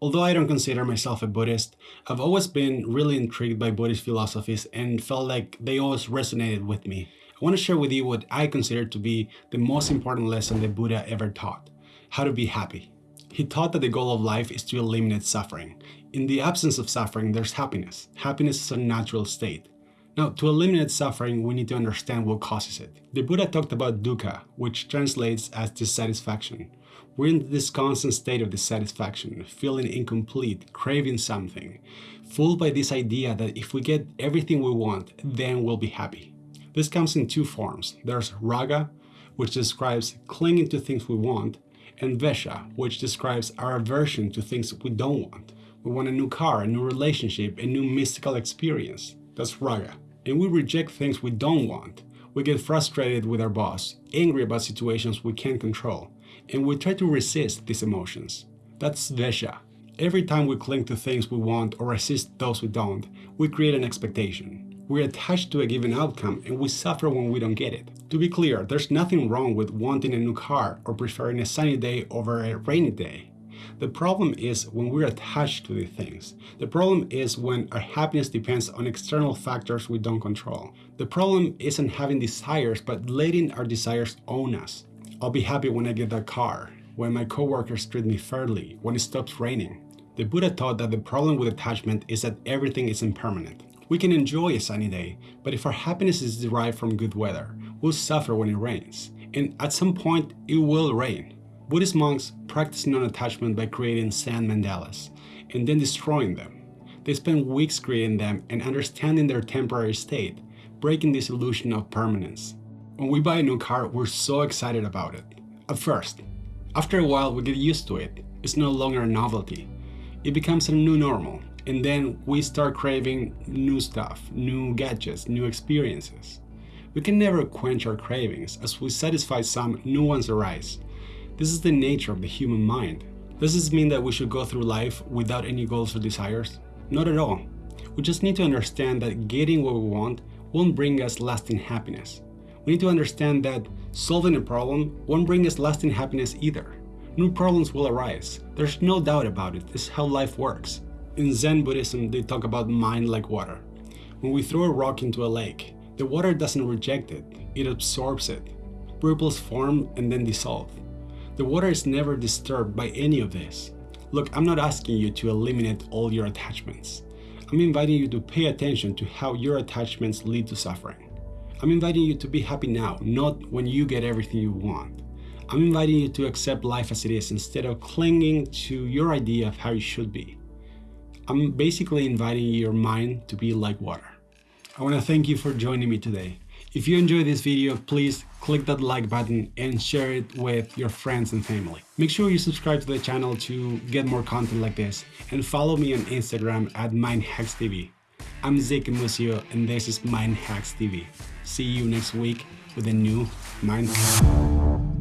Although I don't consider myself a Buddhist, I've always been really intrigued by Buddhist philosophies and felt like they always resonated with me. I want to share with you what I consider to be the most important lesson the Buddha ever taught, how to be happy. He taught that the goal of life is to eliminate suffering. In the absence of suffering, there's happiness. Happiness is a natural state. Now, to eliminate suffering, we need to understand what causes it. The Buddha talked about dukkha, which translates as dissatisfaction. We're in this constant state of dissatisfaction, feeling incomplete, craving something, fooled by this idea that if we get everything we want, then we'll be happy. This comes in two forms. There's raga, which describes clinging to things we want, and dvesha, which describes our aversion to things we don't want. We want a new car, a new relationship, a new mystical experience. That's raga. And we reject things we don't want. We get frustrated with our boss, angry about situations we can't control, and we try to resist these emotions. That's dvesha. Every time we cling to things we want or resist those we don't, we create an expectation. We're attached to a given outcome and we suffer when we don't get it. To be clear, there's nothing wrong with wanting a new car or preferring a sunny day over a rainy day. The problem is when we're attached to these things. The problem is when our happiness depends on external factors we don't control. The problem isn't having desires, but letting our desires own us. I'll be happy when I get that car, when my coworkers treat me fairly, when it stops raining. The Buddha taught that the problem with attachment is that everything is impermanent. We can enjoy a sunny day, but if our happiness is derived from good weather, we'll suffer when it rains. And at some point, it will rain. Buddhist monks practice non-attachment by creating sand mandalas and then destroying them. They spend weeks creating them and understanding their temporary state, breaking this illusion of permanence. When we buy a new car, we're so excited about it. At first. After a while, we get used to it. It's no longer a novelty. It becomes a new normal, and then we start craving new stuff, new gadgets, new experiences. We can never quench our cravings, as we satisfy some, new ones arise. This is the nature of the human mind. Does this mean that we should go through life without any goals or desires? Not at all. We just need to understand that getting what we want won't bring us lasting happiness. We need to understand that solving a problem won't bring us lasting happiness either. New problems will arise. There's no doubt about it. This is how life works. In Zen Buddhism, they talk about mind like water. When we throw a rock into a lake, the water doesn't reject it, it absorbs it. Ripples form and then dissolve. The water is never disturbed by any of this. Look, I'm not asking you to eliminate all your attachments. I'm inviting you to pay attention to how your attachments lead to suffering. I'm inviting you to be happy now, not when you get everything you want. I'm inviting you to accept life as it is instead of clinging to your idea of how it should be. I'm basically inviting your mind to be like water. I want to thank you for joining me today. If you enjoyed this video, please click that like button and share it with your friends and family. Make sure you subscribe to the channel to get more content like this and follow me on Instagram at MindHacksTV. I'm Zeke Musio and this is Mind Hacks TV. See you next week with a new Mind Hack.